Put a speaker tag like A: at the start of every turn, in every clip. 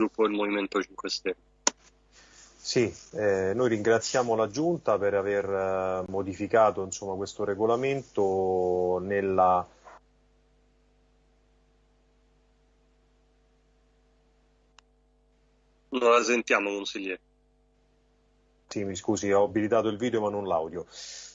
A: gruppo del Movimento 5 Stelle.
B: Sì, eh, noi ringraziamo la Giunta per aver eh, modificato insomma, questo regolamento nella...
A: Non la sentiamo, consigliere.
B: Sì, mi scusi, ho abilitato il video ma non l'audio.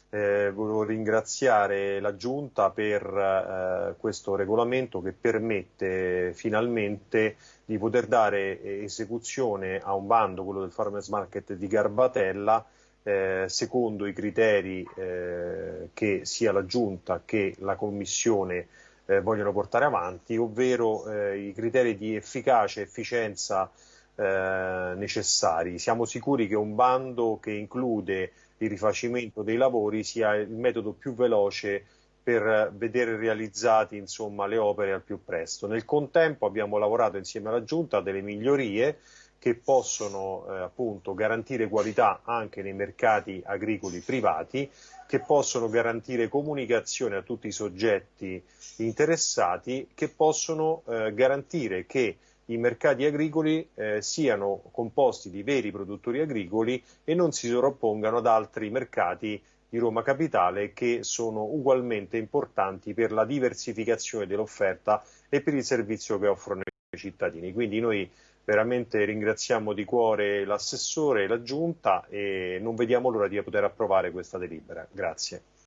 B: Eh, volevo ringraziare la Giunta per eh, questo regolamento che permette finalmente di poter dare esecuzione a un bando, quello del Farmers Market di Garbatella, eh, secondo i criteri eh, che sia la Giunta che la Commissione eh, vogliono portare avanti, ovvero eh, i criteri di efficacia e efficienza necessari. Siamo sicuri che un bando che include il rifacimento dei lavori sia il metodo più veloce per vedere realizzati insomma, le opere al più presto. Nel contempo abbiamo lavorato insieme alla Giunta a delle migliorie che possono eh, appunto garantire qualità anche nei mercati agricoli privati, che possono garantire comunicazione a tutti i soggetti interessati, che possono eh, garantire che i mercati agricoli eh, siano composti di veri produttori agricoli e non si sovrappongano ad altri mercati di Roma Capitale che sono ugualmente importanti per la diversificazione dell'offerta e per il servizio che offrono i cittadini. Quindi noi veramente ringraziamo di cuore l'assessore e la giunta e non vediamo l'ora di poter approvare questa delibera. Grazie.